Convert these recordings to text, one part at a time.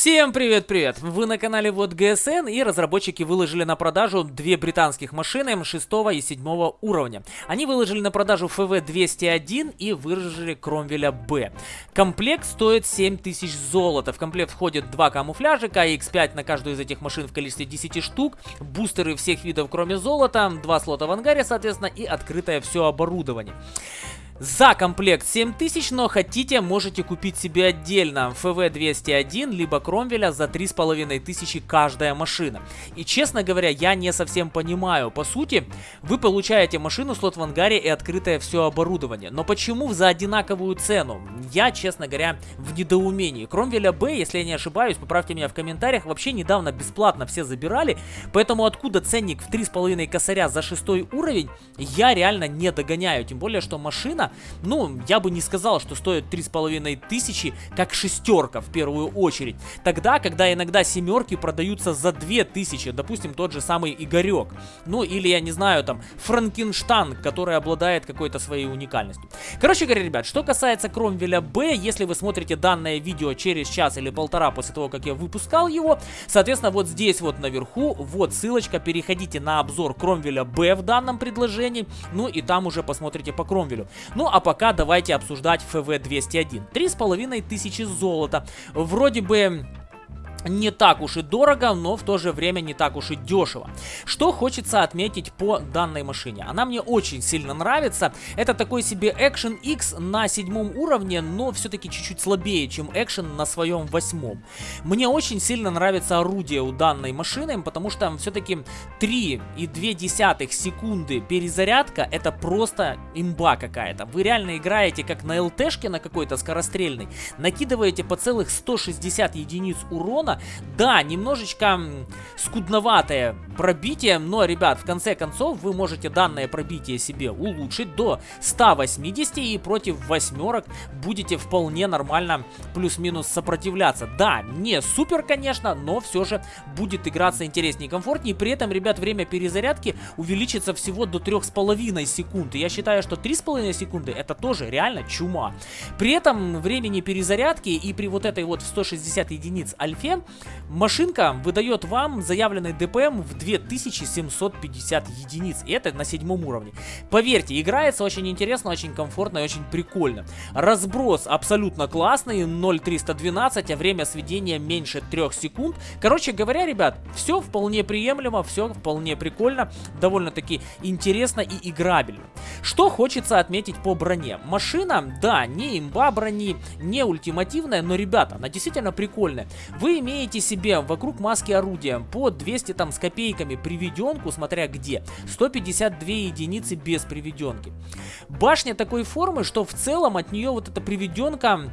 Всем привет-привет! Вы на канале Вот ГСН и разработчики выложили на продажу две британских машины 6 и 7 уровня. Они выложили на продажу ФВ-201 и выложили Кромвеля Б. Комплект стоит 7000 золота. В комплект входит два камуфляжика, X5 на каждую из этих машин в количестве 10 штук, бустеры всех видов кроме золота, два слота в ангаре, соответственно, и открытое все оборудование. За комплект 7000, но хотите, можете купить себе отдельно ФВ-201, либо Кромвеля за 3500 каждая машина. И честно говоря, я не совсем понимаю. По сути, вы получаете машину, слот в ангаре и открытое все оборудование. Но почему за одинаковую цену? Я, честно говоря, в недоумении. Кромвеля Б, если я не ошибаюсь, поправьте меня в комментариях, вообще недавно бесплатно все забирали. Поэтому откуда ценник в 3,5 косаря за 6 уровень, я реально не догоняю. Тем более, что машина ну, я бы не сказал, что стоит три с половиной тысячи, как шестерка в первую очередь. Тогда, когда иногда семерки продаются за две тысячи, допустим, тот же самый Игорек. Ну, или, я не знаю, там, Франкенштан, который обладает какой-то своей уникальностью. Короче говоря, ребят, что касается Кромвеля Б, если вы смотрите данное видео через час или полтора после того, как я выпускал его, соответственно, вот здесь вот наверху, вот ссылочка, переходите на обзор Кромвеля Б в данном предложении, ну и там уже посмотрите по Кромвелю. Ну а пока давайте обсуждать ФВ-201. 3500 золота. Вроде бы не так уж и дорого, но в то же время не так уж и дешево. Что хочется отметить по данной машине? Она мне очень сильно нравится. Это такой себе Action X на седьмом уровне, но все-таки чуть-чуть слабее, чем Action на своем восьмом. Мне очень сильно нравится орудие у данной машины, потому что все-таки 3,2 секунды перезарядка это просто имба какая-то. Вы реально играете как на ЛТшке на какой-то скорострельной, накидываете по целых 160 единиц урона, сезона. Да, немножечко скудноватое пробитие, но, ребят, в конце концов вы можете данное пробитие себе улучшить до 180 и против восьмерок будете вполне нормально плюс-минус сопротивляться. Да, не супер, конечно, но все же будет играться интереснее и комфортнее. При этом, ребят, время перезарядки увеличится всего до 3,5 секунд. И я считаю, что 3,5 секунды это тоже реально чума. При этом времени перезарядки и при вот этой вот 160 единиц альфе машинка выдает вам заявленный ДПМ в 2750 единиц. Это на седьмом уровне. Поверьте, играется очень интересно, очень комфортно и очень прикольно. Разброс абсолютно классный, 0.312, а время сведения меньше 3 секунд. Короче говоря, ребят, все вполне приемлемо, все вполне прикольно, довольно-таки интересно и играбельно. Что хочется отметить по броне. Машина, да, не имба брони, не ультимативная, но, ребята, она действительно прикольная. Вы имеете себе вокруг маски орудия по 200 там с копейками приведенку, смотря где, 152 единицы без приведенки. Башня такой формы, что в целом от нее вот эта приведенка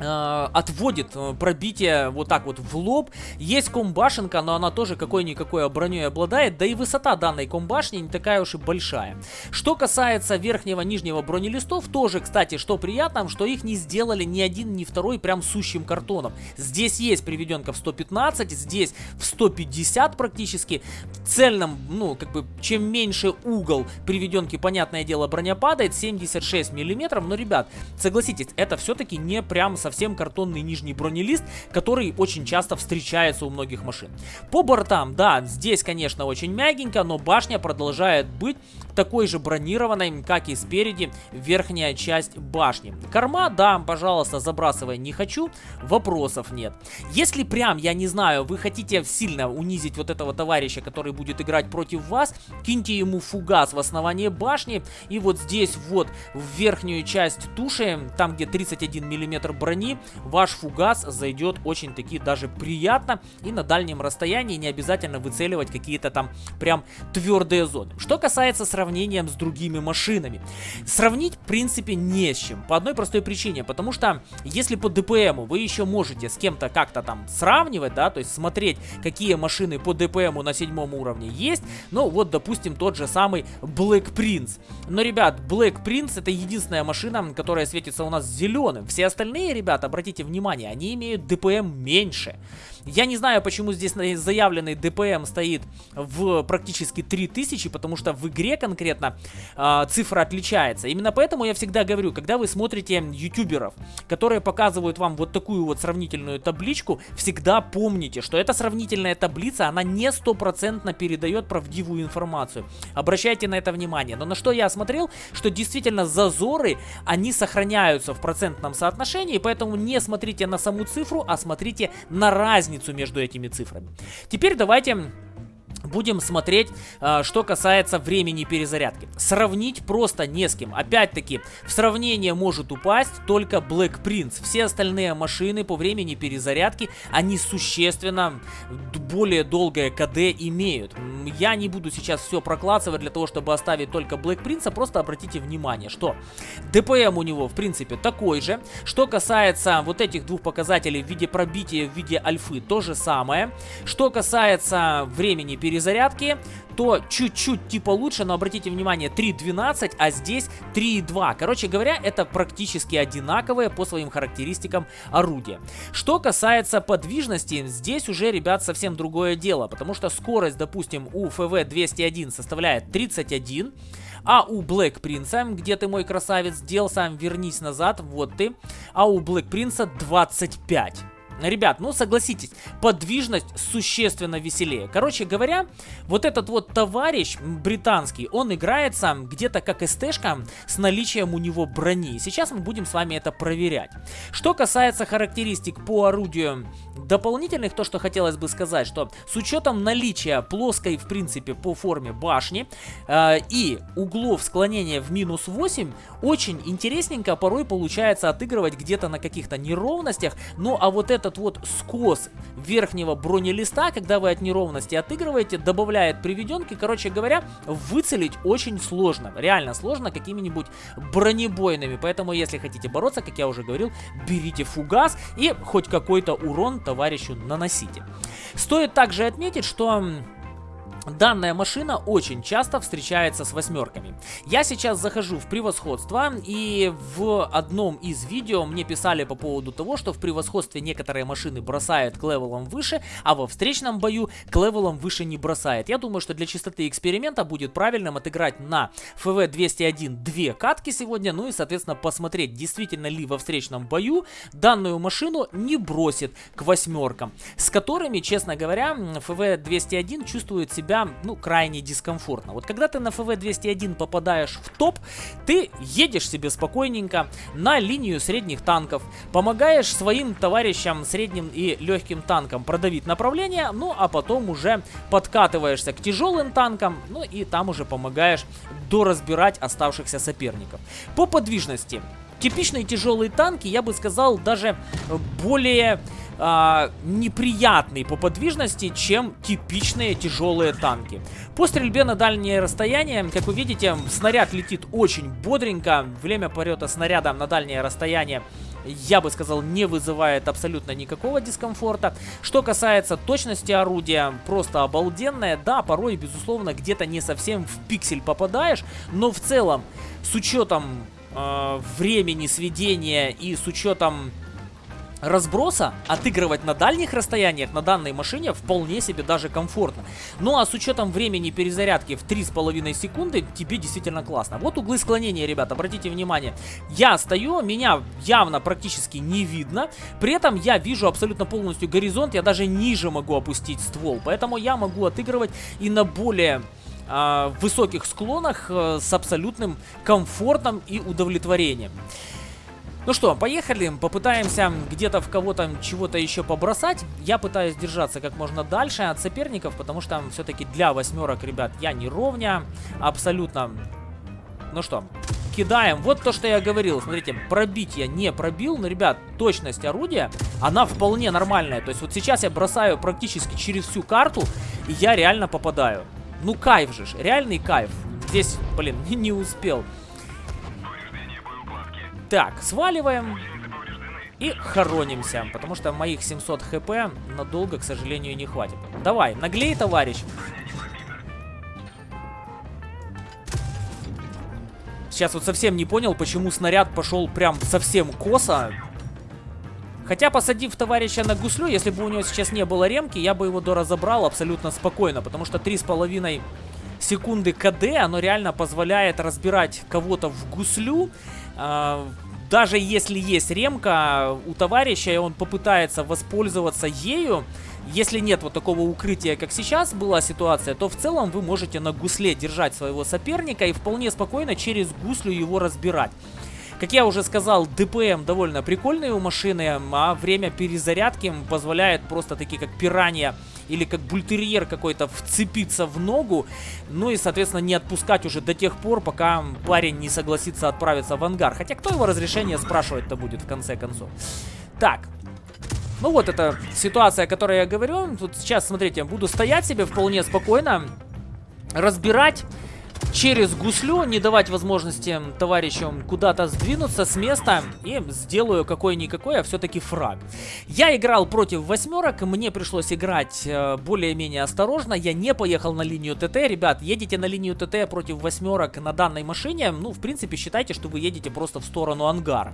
отводит э, пробитие вот так вот в лоб. Есть комбашенка, но она тоже какой-никакой броней обладает. Да и высота данной комбашни не такая уж и большая. Что касается верхнего нижнего бронелистов, тоже, кстати, что приятно, что их не сделали ни один, ни второй прям сущим картоном. Здесь есть приведенка в 115, здесь в 150 практически. В цельном, ну, как бы, чем меньше угол приведенки, понятное дело, броня падает, 76 миллиметров. Но, ребят, согласитесь, это все-таки не прям совсем совсем картонный нижний бронелист, который очень часто встречается у многих машин. По бортам, да, здесь, конечно, очень мягенько, но башня продолжает быть такой же бронированной, как и спереди верхняя часть башни. Корма, да, пожалуйста, забрасывай не хочу, вопросов нет. Если прям, я не знаю, вы хотите сильно унизить вот этого товарища, который будет играть против вас, киньте ему фугас в основании башни, и вот здесь вот в верхнюю часть туши, там где 31 миллиметр брони, брони, ваш фугас зайдет очень-таки даже приятно. И на дальнем расстоянии не обязательно выцеливать какие-то там прям твердые зоны. Что касается сравнения с другими машинами. Сравнить, в принципе, не с чем. По одной простой причине. Потому что, если по ДПМу вы еще можете с кем-то как-то там сравнивать, да, то есть смотреть, какие машины по ДПМу на седьмом уровне есть. Ну, вот, допустим, тот же самый Black Prince. Но, ребят, Black Prince это единственная машина, которая светится у нас зеленым. Все остальные, ребят, обратите внимание, они имеют ДПМ меньше. Я не знаю, почему здесь заявленный ДПМ стоит в практически 3000, потому что в игре конкретно э, цифра отличается. Именно поэтому я всегда говорю, когда вы смотрите ютуберов, которые показывают вам вот такую вот сравнительную табличку, всегда помните, что эта сравнительная таблица, она не стопроцентно передает правдивую информацию. Обращайте на это внимание. Но на что я смотрел, что действительно зазоры, они сохраняются в процентном соотношении, поэтому не смотрите на саму цифру, а смотрите на разницу между этими цифрами. Теперь давайте Будем смотреть, а, что касается времени перезарядки. Сравнить просто не с кем. Опять-таки, в сравнение может упасть только Black Prince. Все остальные машины по времени перезарядки, они существенно более долгое КД имеют. Я не буду сейчас все прокладывать для того, чтобы оставить только Black Prince, просто обратите внимание, что ДПМ у него, в принципе, такой же. Что касается вот этих двух показателей в виде пробития, в виде альфы, то же самое. Что касается времени перезарядки, перезарядки, то чуть-чуть типа лучше, но обратите внимание, 3.12, а здесь 3.2. Короче говоря, это практически одинаковые по своим характеристикам орудия. Что касается подвижности, здесь уже, ребят, совсем другое дело, потому что скорость, допустим, у FV201 составляет 31, а у Black Prince, где ты мой красавец, дел сам, вернись назад, вот ты, а у Black Prince 25. Ребят, ну согласитесь, подвижность существенно веселее. Короче говоря, вот этот вот товарищ британский, он играется где-то как СТшка с наличием у него брони. Сейчас мы будем с вами это проверять. Что касается характеристик по орудию дополнительных, то что хотелось бы сказать, что с учетом наличия плоской, в принципе, по форме башни э, и углов склонения в минус 8, очень интересненько порой получается отыгрывать где-то на каких-то неровностях. Ну а вот это этот вот скос верхнего бронелиста, когда вы от неровности отыгрываете, добавляет приведенки. Короче говоря, выцелить очень сложно. Реально сложно какими-нибудь бронебойными. Поэтому, если хотите бороться, как я уже говорил, берите фугас и хоть какой-то урон товарищу наносите. Стоит также отметить, что Данная машина очень часто встречается с восьмерками. Я сейчас захожу в превосходство, и в одном из видео мне писали по поводу того, что в превосходстве некоторые машины бросают к левелам выше, а во встречном бою к левелам выше не бросает. Я думаю, что для чистоты эксперимента будет правильным отыграть на ФВ-201 две катки сегодня, ну и, соответственно, посмотреть, действительно ли во встречном бою данную машину не бросит к восьмеркам, с которыми, честно говоря, ФВ-201 чувствует себя себя, ну, крайне дискомфортно. Вот когда ты на ФВ-201 попадаешь в топ, ты едешь себе спокойненько на линию средних танков, помогаешь своим товарищам средним и легким танкам продавить направление, ну, а потом уже подкатываешься к тяжелым танкам, ну, и там уже помогаешь доразбирать оставшихся соперников. По подвижности. Типичные тяжелые танки, я бы сказал, даже более э, неприятный по подвижности, чем типичные тяжелые танки. По стрельбе на дальнее расстояние, как вы видите, снаряд летит очень бодренько. Время полета снаряда на дальнее расстояние я бы сказал, не вызывает абсолютно никакого дискомфорта. Что касается точности орудия, просто обалденная. Да, порой, безусловно, где-то не совсем в пиксель попадаешь, но в целом, с учетом э, времени сведения и с учетом разброса отыгрывать на дальних расстояниях на данной машине вполне себе даже комфортно. Ну а с учетом времени перезарядки в 3,5 секунды тебе действительно классно. Вот углы склонения, ребят, обратите внимание. Я стою, меня явно практически не видно. При этом я вижу абсолютно полностью горизонт, я даже ниже могу опустить ствол. Поэтому я могу отыгрывать и на более э, высоких склонах э, с абсолютным комфортом и удовлетворением. Ну что, поехали, попытаемся где-то в кого-то чего-то еще побросать. Я пытаюсь держаться как можно дальше от соперников, потому что все-таки для восьмерок, ребят, я не ровня, абсолютно. Ну что, кидаем. Вот то, что я говорил. Смотрите, пробить я не пробил, но, ребят, точность орудия, она вполне нормальная. То есть вот сейчас я бросаю практически через всю карту, и я реально попадаю. Ну, кайф же, реальный кайф. Здесь, блин, не успел. Так, сваливаем. И хоронимся, потому что моих 700 хп надолго, к сожалению, не хватит. Давай, наглей, товарищ. Сейчас вот совсем не понял, почему снаряд пошел прям совсем косо. Хотя, посадив товарища на гуслю, если бы у него сейчас не было ремки, я бы его доразобрал абсолютно спокойно, потому что 3,5 секунды КД, оно реально позволяет разбирать кого-то в гуслю, э, даже если есть ремка у товарища, и он попытается воспользоваться ею, если нет вот такого укрытия, как сейчас была ситуация, то в целом вы можете на гусле держать своего соперника и вполне спокойно через гуслю его разбирать. Как я уже сказал, ДПМ довольно прикольные у машины, а время перезарядки позволяет просто такие как пиранья или как бультерьер какой-то вцепиться в ногу, ну и, соответственно, не отпускать уже до тех пор, пока парень не согласится отправиться в ангар. Хотя кто его разрешение спрашивать-то будет в конце концов? Так, ну вот эта ситуация, о которой я говорю. Тут сейчас, смотрите, буду стоять себе вполне спокойно, разбирать через гуслю, не давать возможности товарищам куда-то сдвинуться с места и сделаю какой-никакой, а все-таки фраг. Я играл против восьмерок, мне пришлось играть э, более-менее осторожно, я не поехал на линию ТТ. Ребят, едете на линию ТТ против восьмерок на данной машине, ну, в принципе, считайте, что вы едете просто в сторону ангара.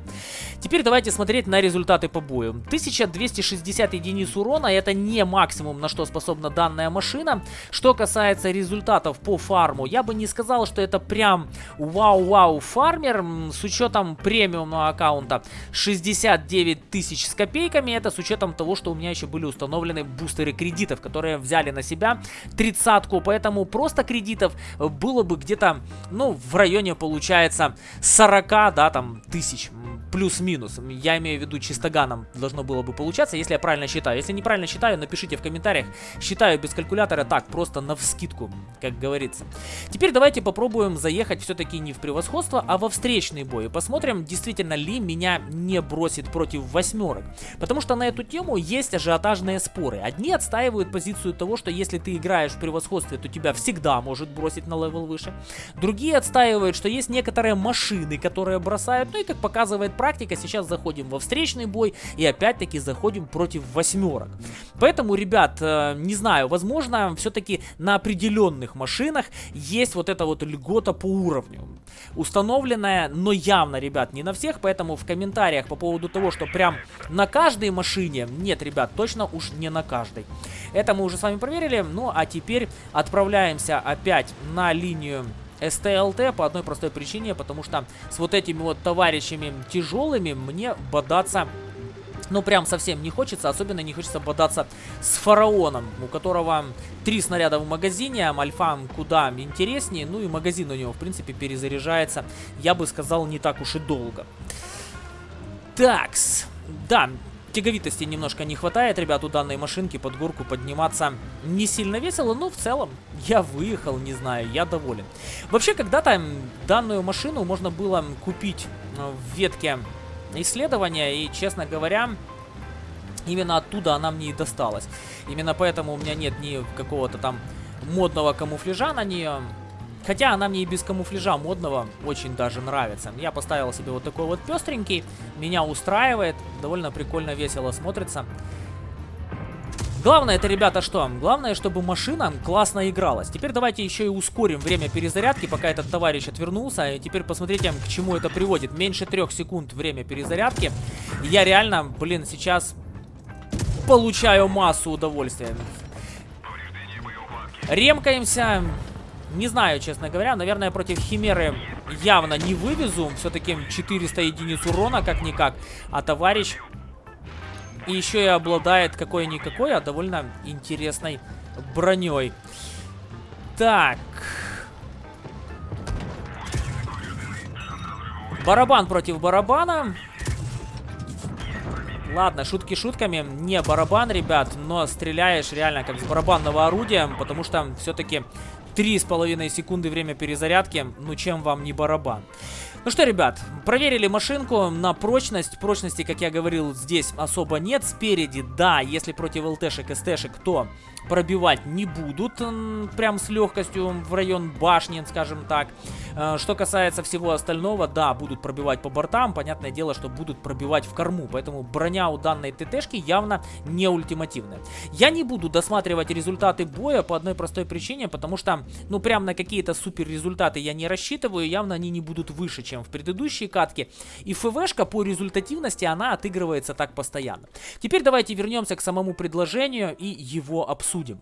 Теперь давайте смотреть на результаты по бою. 1260 единиц урона, это не максимум, на что способна данная машина. Что касается результатов по фарму, я бы не сказал, сказал, что это прям вау-вау фармер с учетом премиумного аккаунта 69 тысяч с копейками. Это с учетом того, что у меня еще были установлены бустеры кредитов, которые взяли на себя тридцатку. Поэтому просто кредитов было бы где-то, ну, в районе, получается, 40, да, там, тысяч плюс-минус. Я имею в виду чистоганом должно было бы получаться, если я правильно считаю. Если неправильно считаю, напишите в комментариях. Считаю без калькулятора так, просто на вскидку, как говорится. Теперь давайте попробуем заехать все-таки не в превосходство, а во встречный бой. И посмотрим, действительно ли меня не бросит против восьмерок. Потому что на эту тему есть ажиотажные споры. Одни отстаивают позицию того, что если ты играешь в превосходстве, то тебя всегда может бросить на level выше. Другие отстаивают, что есть некоторые машины, которые бросают, ну и как показывает практика, сейчас заходим во встречный бой и опять-таки заходим против восьмерок. Поэтому, ребят, э, не знаю, возможно, все-таки на определенных машинах есть вот эта вот льгота по уровню. Установленная, но явно, ребят, не на всех, поэтому в комментариях по поводу того, что прям на каждой машине, нет, ребят, точно уж не на каждой. Это мы уже с вами проверили, ну а теперь отправляемся опять на линию СТЛТ по одной простой причине, потому что с вот этими вот товарищами тяжелыми мне бодаться ну, прям совсем не хочется. Особенно не хочется бодаться с фараоном, у которого три снаряда в магазине. Альфа куда интереснее. Ну и магазин у него, в принципе, перезаряжается, я бы сказал, не так уж и долго. Такс. Да, Тяговитости немножко не хватает, ребят, у данной машинки под горку подниматься не сильно весело, но в целом я выехал, не знаю, я доволен. Вообще, когда-то данную машину можно было купить в ветке исследования, и, честно говоря, именно оттуда она мне и досталась. Именно поэтому у меня нет ни какого-то там модного камуфляжа на нее. Хотя она мне и без камуфляжа модного очень даже нравится. Я поставил себе вот такой вот пестренький. Меня устраивает. Довольно прикольно, весело смотрится. Главное это, ребята, что? Главное, чтобы машина классно игралась. Теперь давайте еще и ускорим время перезарядки, пока этот товарищ отвернулся. И теперь посмотрите, к чему это приводит. Меньше трех секунд время перезарядки. Я реально, блин, сейчас получаю массу удовольствия. Ремкаемся. Не знаю, честно говоря. Наверное, против Химеры явно не вывезу. Все-таки 400 единиц урона, как-никак. А товарищ... И еще и обладает какой-никакой, а довольно интересной броней. Так. Барабан против барабана. Ладно, шутки шутками. Не барабан, ребят, но стреляешь реально как с барабанного орудия, потому что все-таки Три с половиной секунды время перезарядки. Ну, чем вам не барабан? Ну что, ребят, проверили машинку на прочность. Прочности, как я говорил, здесь особо нет. Спереди, да, если против ЛТшек, СТшек, то пробивать не будут прям с легкостью в район башни, скажем так. Э, что касается всего остального, да, будут пробивать по бортам. Понятное дело, что будут пробивать в корму. Поэтому броня у данной ТТшки явно не ультимативная. Я не буду досматривать результаты боя по одной простой причине, потому что, ну, прям на какие-то супер результаты я не рассчитываю. Явно они не будут выше, чем чем в предыдущей катке. И ФВшка по результативности, она отыгрывается так постоянно. Теперь давайте вернемся к самому предложению и его обсудим.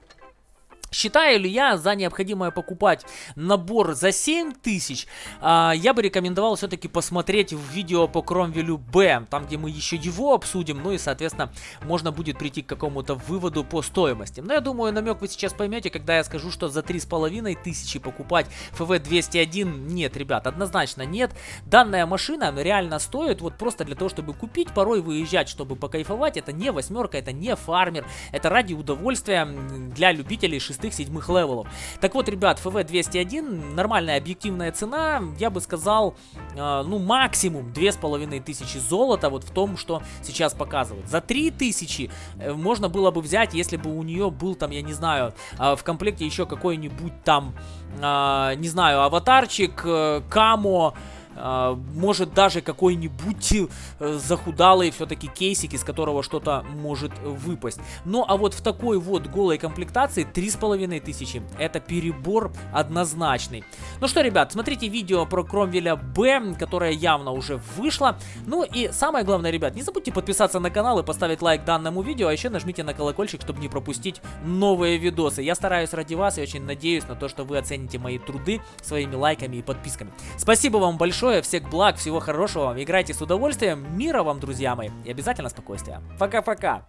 Считаю ли я за необходимое покупать набор за 7 тысяч, а, я бы рекомендовал все-таки посмотреть в видео по Кромвелю Б, там где мы еще его обсудим, ну и соответственно можно будет прийти к какому-то выводу по стоимости. Но я думаю намек вы сейчас поймете, когда я скажу, что за 3,5 тысячи покупать FV201 нет, ребят, однозначно нет. Данная машина реально стоит вот просто для того, чтобы купить, порой выезжать, чтобы покайфовать, это не восьмерка, это не фармер, это ради удовольствия для любителей 6 шестых-седьмых левелов. Так вот, ребят, FV201, нормальная объективная цена, я бы сказал, э, ну, максимум 2500 золота вот в том, что сейчас показывают. За 3000 э, можно было бы взять, если бы у нее был там, я не знаю, э, в комплекте еще какой-нибудь там, э, не знаю, аватарчик, э, камо, может даже какой-нибудь э, захудалый все-таки кейсик, из которого что-то может выпасть. Ну а вот в такой вот голой комплектации 3500 это перебор однозначный. Ну что, ребят, смотрите видео про Кромвеля Б, которое явно уже вышло. Ну и самое главное, ребят, не забудьте подписаться на канал и поставить лайк данному видео, а еще нажмите на колокольчик, чтобы не пропустить новые видосы. Я стараюсь ради вас и очень надеюсь на то, что вы оцените мои труды своими лайками и подписками. Спасибо вам большое большое, всех благ, всего хорошего, играйте с удовольствием, мира вам, друзья мои, и обязательно спокойствия. Пока-пока!